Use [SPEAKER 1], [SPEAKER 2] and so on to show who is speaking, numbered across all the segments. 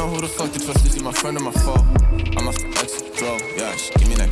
[SPEAKER 1] know who the fuck to trust. Is he my friend or my foe? I'm the exit, bro. Yeah, she give me that.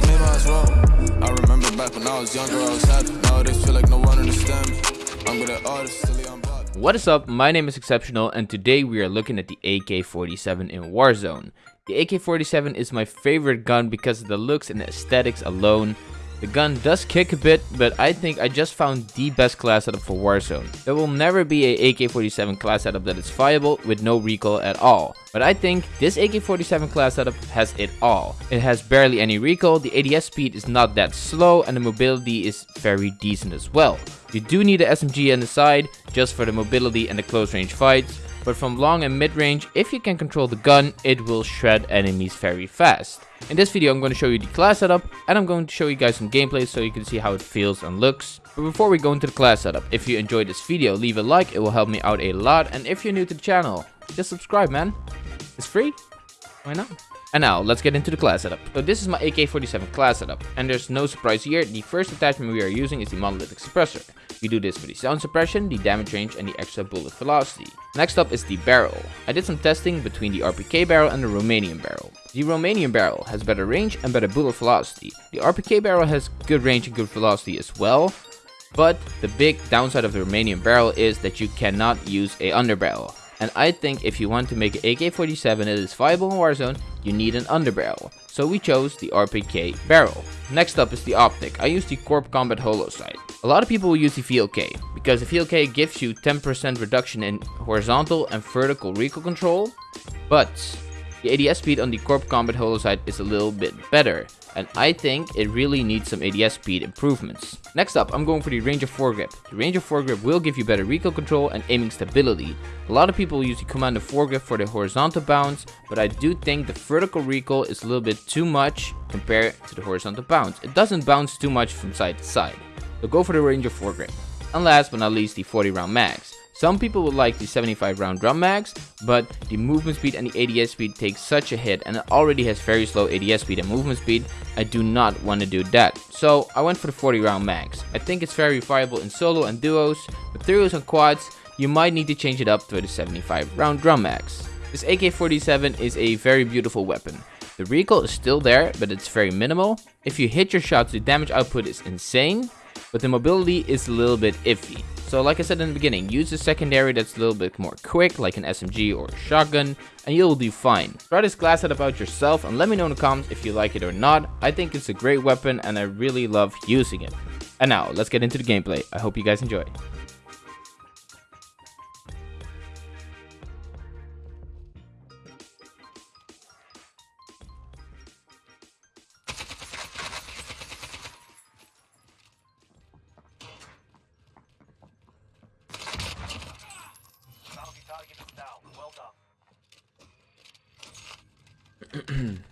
[SPEAKER 1] I remember back when I was younger, I was happy. Nowadays, feel like no one me. I'm good at all this silly, I'm.
[SPEAKER 2] What is up? My name is Exceptional, and today we are looking at the AK-47 in Warzone. The AK-47 is my favorite gun because of the looks and the aesthetics alone. The gun does kick a bit, but I think I just found the best class setup for Warzone. There will never be a AK-47 class setup that is viable with no recoil at all. But I think this AK-47 class setup has it all. It has barely any recoil, the ADS speed is not that slow, and the mobility is very decent as well. You do need a SMG on the side, just for the mobility and the close range fights, but from long and mid range, if you can control the gun, it will shred enemies very fast. In this video I'm going to show you the class setup and I'm going to show you guys some gameplay so you can see how it feels and looks. But before we go into the class setup, if you enjoyed this video leave a like, it will help me out a lot and if you're new to the channel, just subscribe man. It's free, why not? And now, let's get into the class setup. So this is my AK-47 class setup, and there's no surprise here, the first attachment we are using is the monolithic suppressor. We do this for the sound suppression, the damage range, and the extra bullet velocity. Next up is the barrel. I did some testing between the RPK barrel and the Romanian barrel. The Romanian barrel has better range and better bullet velocity. The RPK barrel has good range and good velocity as well, but the big downside of the Romanian barrel is that you cannot use a underbarrel. And I think if you want to make an AK-47 that is viable in Warzone, you need an underbarrel. So we chose the RPK barrel. Next up is the optic. I use the Corp Combat Holo sight. A lot of people will use the VLK because the VLK gives you 10% reduction in horizontal and vertical recoil control, but the ADS speed on the Corp Combat Holo sight is a little bit better and I think it really needs some ADS speed improvements. Next up, I'm going for the Ranger foregrip. The Ranger foregrip will give you better recoil control and aiming stability. A lot of people use the Commander foregrip for the horizontal bounce, but I do think the vertical recoil is a little bit too much compared to the horizontal bounce. It doesn't bounce too much from side to side. So go for the Ranger foregrip. And last but not least, the 40 round mags. Some people would like the 75 round drum mags, but the movement speed and the ADS speed take such a hit and it already has very slow ADS speed and movement speed. I do not want to do that. So I went for the 40 round mags. I think it's very viable in solo and duos, but trios and quads, you might need to change it up to the 75 round drum mags. This AK-47 is a very beautiful weapon. The recoil is still there, but it's very minimal. If you hit your shots, the damage output is insane, but the mobility is a little bit iffy. So like I said in the beginning, use a secondary that's a little bit more quick, like an SMG or a shotgun, and you'll do fine. Try this class out yourself and let me know in the comments if you like it or not. I think it's a great weapon and I really love using it. And now, let's get into the gameplay. I hope you guys enjoy.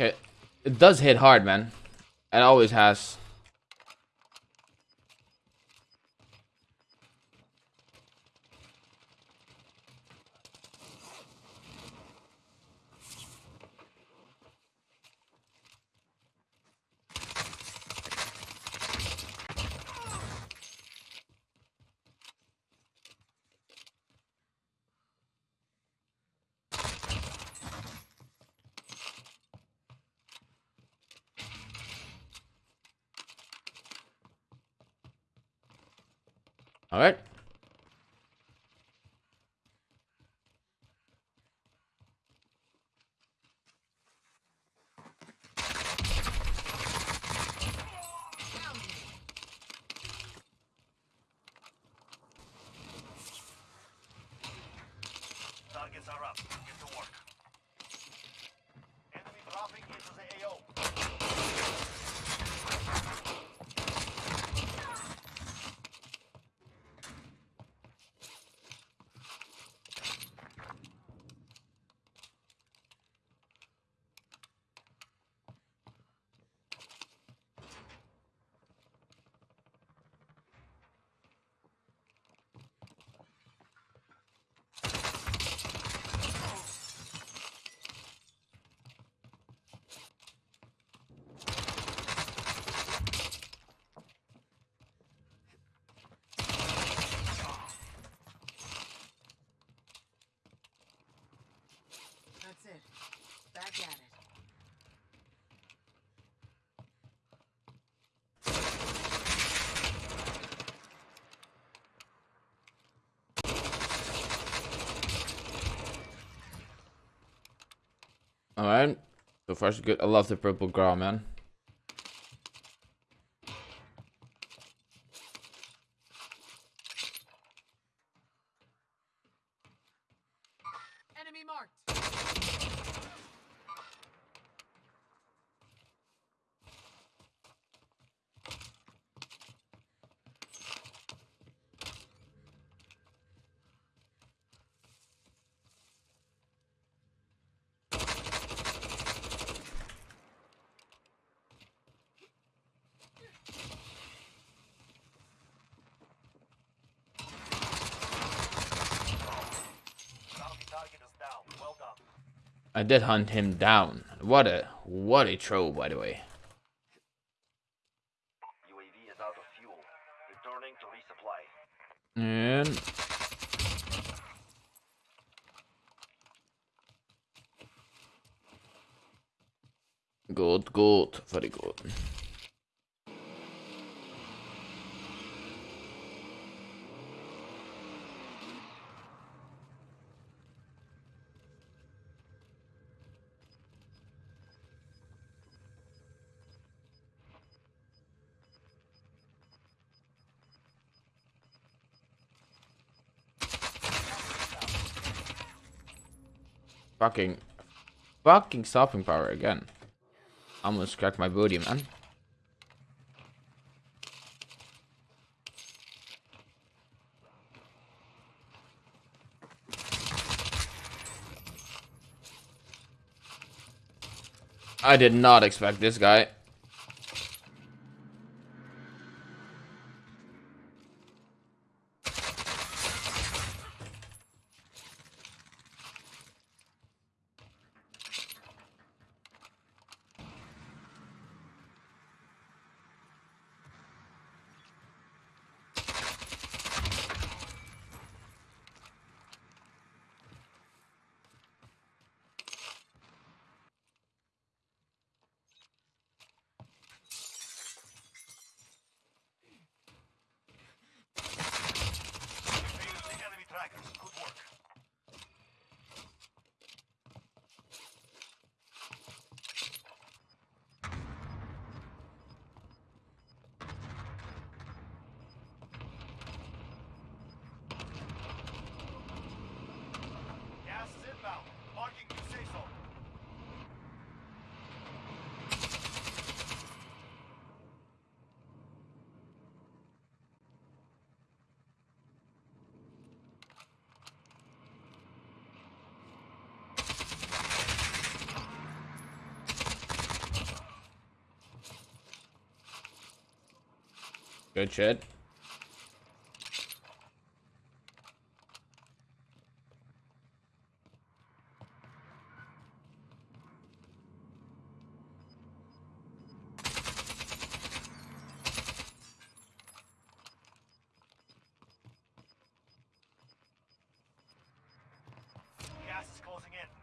[SPEAKER 2] Okay, it does hit hard, man. It always has. All right.
[SPEAKER 3] Targets are up. Get to work.
[SPEAKER 2] Alright. So far so good. I love the purple Grau, man. I did hunt him down. What a what a throw, by the way.
[SPEAKER 3] UAV is out of fuel. Returning to resupply.
[SPEAKER 2] And good, good, very good. Fucking, fucking stopping power again. Almost cracked my booty, man. I did not expect this guy.
[SPEAKER 3] Failed the enemy trackers. Good work. Gas is inbound. Marking new safe zone.
[SPEAKER 2] Good shit.
[SPEAKER 3] Gas is closing in.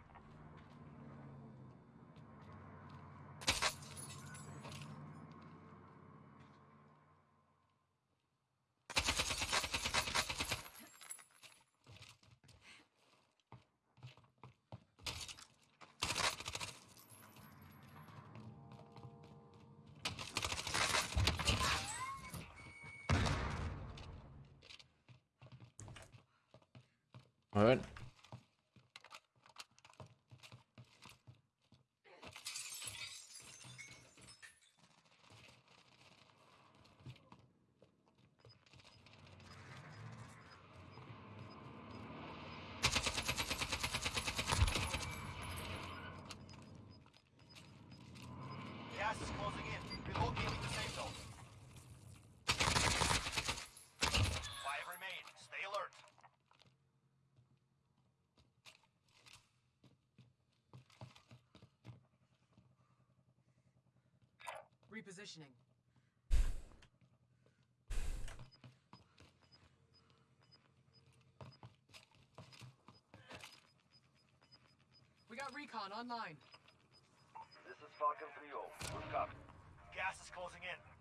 [SPEAKER 2] Alright.
[SPEAKER 3] Gas is closing in. Relocating the safe zone.
[SPEAKER 4] Repositioning. We got recon online.
[SPEAKER 3] This is Falcon 3-0. Good copy. Gas is closing in.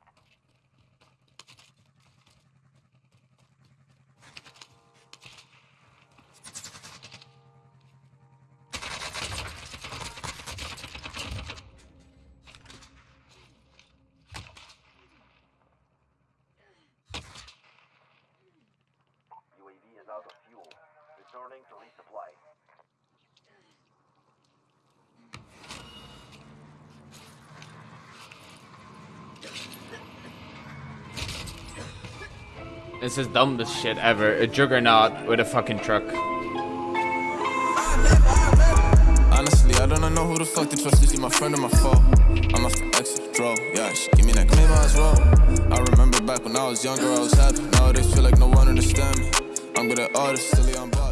[SPEAKER 2] It's the dumbest shit ever. A juggernaut with a fucking truck.
[SPEAKER 1] Honestly, I don't know who the fuck to trust. Is she my friend or my foe? I'm the exit, draw. Yeah, she give me that claim. I remember back when I was younger, I was happy. Nowadays, feel like no one me. I'm good at silly, I'm.